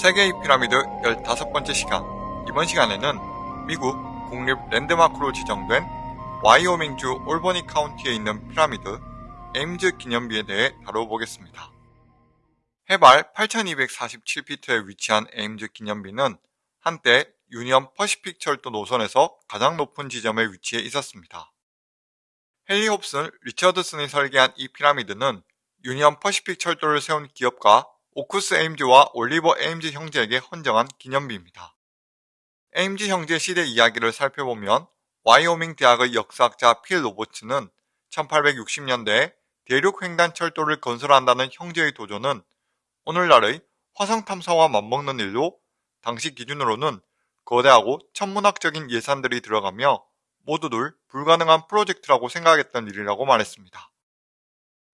세계의 피라미드 15번째 시간 이번 시간에는 미국 국립 랜드마크로 지정된 와이오밍주 올버니 카운티에 있는 피라미드 에임즈 기념비에 대해 다뤄보겠습니다. 해발 8247피트에 위치한 에임즈 기념비는 한때 유니언 퍼시픽 철도 노선에서 가장 높은 지점에 위치해 있었습니다. 헨리 홉슨 리처드슨이 설계한 이 피라미드는 유니언 퍼시픽 철도를 세운 기업가 오쿠스 에임즈와 올리버 에임즈 형제에게 헌정한 기념비입니다. 에임즈 형제 시대 이야기를 살펴보면 와이오밍 대학의 역사학자 필 로버츠는 1860년대에 대륙 횡단 철도를 건설한다는 형제의 도전은 오늘날의 화성 탐사와 맞먹는 일로 당시 기준으로는 거대하고 천문학적인 예산들이 들어가며 모두들 불가능한 프로젝트라고 생각했던 일이라고 말했습니다.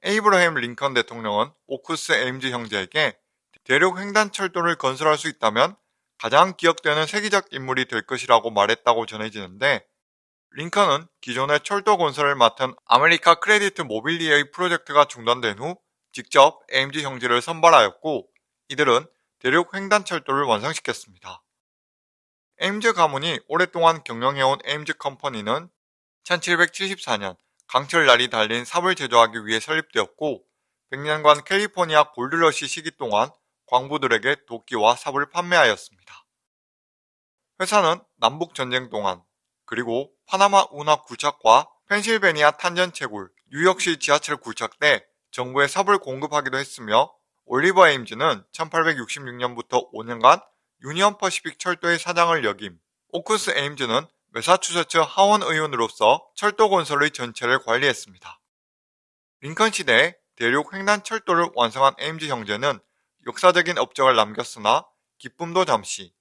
에이브러햄 링컨 대통령은 오쿠스 에임즈 형제에게 대륙 횡단철도를 건설할 수 있다면 가장 기억되는 세계적 인물이 될 것이라고 말했다고 전해지는데 링컨은 기존의 철도 건설을 맡은 아메리카 크레디트 모빌리에의 프로젝트가 중단된 후 직접 에임즈 형제를 선발하였고 이들은 대륙 횡단철도를 완성시켰습니다. 에임즈 가문이 오랫동안 경영해온 에임즈 컴퍼니는 1774년 강철날이 달린 삽을 제조하기 위해 설립되었고 100년간 캘리포니아 골드러시 시기 동안 광부들에게 도끼와 삽을 판매하였습니다. 회사는 남북전쟁 동안 그리고 파나마 운하 굴착과 펜실베니아 탄전 채굴, 뉴욕시 지하철 굴착 때 정부에 삽을 공급하기도 했으며 올리버 에임즈는 1866년부터 5년간 유니언 퍼시픽 철도의 사장을 역임, 오크스 에임즈는 매사추세츠 하원 의원으로서 철도 건설의 전체를 관리했습니다. 링컨 시대에 대륙 횡단 철도를 완성한 에임즈 형제는 역사적인 업적을 남겼으나 기쁨도 잠시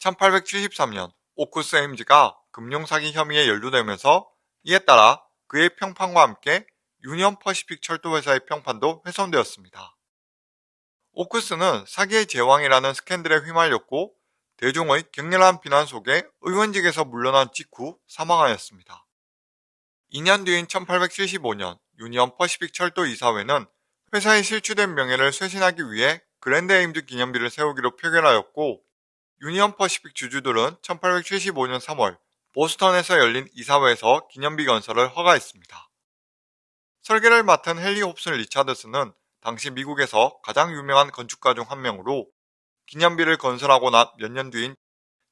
1873년 오쿠스 에임즈가 금융사기 혐의에 연루되면서 이에 따라 그의 평판과 함께 유니언 퍼시픽 철도회사의 평판도 훼손되었습니다. 오쿠스는 사기의 제왕이라는 스캔들에 휘말렸고 대중의 격렬한 비난 속에 의원직에서 물러난 직후 사망하였습니다. 2년 뒤인 1875년 유니언 퍼시픽 철도 이사회는 회사에 실추된 명예를 쇄신하기 위해 그랜드 에임즈 기념비를 세우기로 표결하였고 유니언 퍼시픽 주주들은 1875년 3월 보스턴에서 열린 이사회에서 기념비 건설을 허가했습니다. 설계를 맡은 헨리 홉슨 리차드슨은 당시 미국에서 가장 유명한 건축가 중 한 명으로 기념비를 건설하고 난 몇 년 뒤인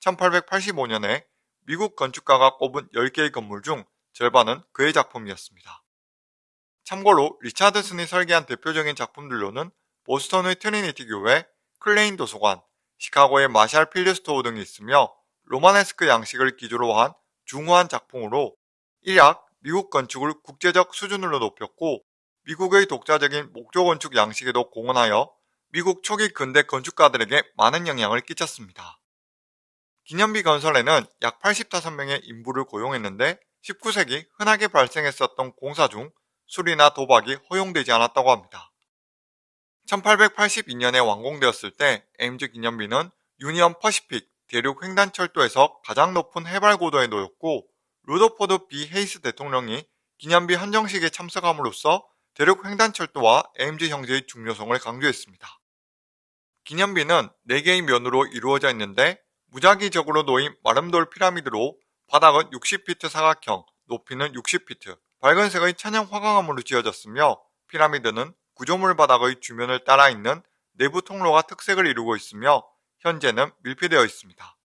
1885년에 미국 건축가가 꼽은 10개의 건물 중 절반은 그의 작품이었습니다. 참고로 리차드슨이 설계한 대표적인 작품들로는 보스턴의 트리니티 교회, 클레인 도서관, 시카고의 마샬 필드스토어 등이 있으며 로마네스크 양식을 기조로 한 중후한 작품으로 일약 미국 건축을 국제적 수준으로 높였고 미국의 독자적인 목조 건축 양식에도 공헌하여 미국 초기 근대 건축가들에게 많은 영향을 끼쳤습니다. 기념비 건설에는 약 85명의 인부를 고용했는데 19세기 흔하게 발생했었던 공사 중 술이나 도박이 허용되지 않았다고 합니다. 1882년에 완공되었을 때 에임즈 기념비는 유니언 퍼시픽 대륙 횡단철도에서 가장 높은 해발 고도에 놓였고 루더포드 비 헤이스 대통령이 기념비 헌정식에 참석함으로써 대륙 횡단철도와 에임즈 형제의 중요성을 강조했습니다. 기념비는 4개의 면으로 이루어져 있는데 무작위적으로 놓인 마름돌 피라미드로 바닥은 60피트 사각형, 높이는 60피트, 밝은색의 천연 화강암으로 지어졌으며 피라미드는 구조물 바닥의 주면을 따라 있는 내부 통로가 특색을 이루고 있으며 현재는 밀폐되어 있습니다.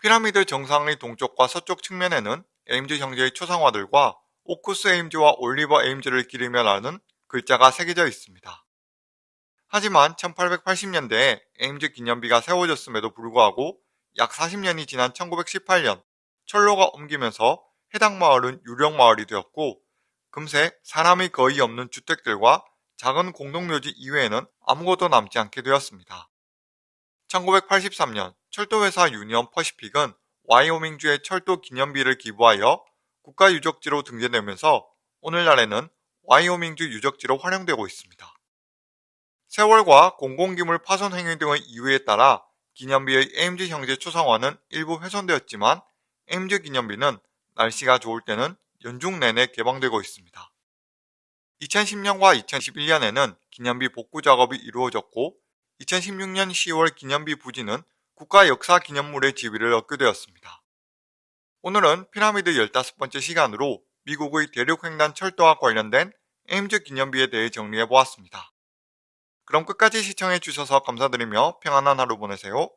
피라미드 정상의 동쪽과 서쪽 측면에는 에임즈 형제의 초상화들과 오쿠스 에임즈와 올리버 에임즈를 기리며라는 글자가 새겨져 있습니다. 하지만 1880년대에 에임즈 기념비가 세워졌음에도 불구하고 약 40년이 지난 1918년 철로가 옮기면서 해당 마을은 유령 마을이 되었고 금세 사람이 거의 없는 주택들과 작은 공동묘지 이외에는 아무것도 남지 않게 되었습니다. 1983년 철도회사 유니언 퍼시픽은 와이오밍주의 철도 기념비를 기부하여 국가유적지로 등재되면서 오늘날에는 와이오밍주 유적지로 활용되고 있습니다. 세월과 공공기물 파손 행위 등의 이유에 따라 기념비의 AMG 형제 초상화는 일부 훼손되었지만 AMG 기념비는 날씨가 좋을 때는 연중 내내 개방되고 있습니다. 2010년과 2011년에는 기념비 복구 작업이 이루어졌고 2016년 10월 기념비 부지는 국가역사기념물의 지위를 얻게 되었습니다. 오늘은 피라미드 15번째 시간으로 미국의 대륙횡단 철도와 관련된 AMG 기념비에 대해 정리해보았습니다. 그럼 끝까지 시청해주셔서 감사드리며 평안한 하루 보내세요.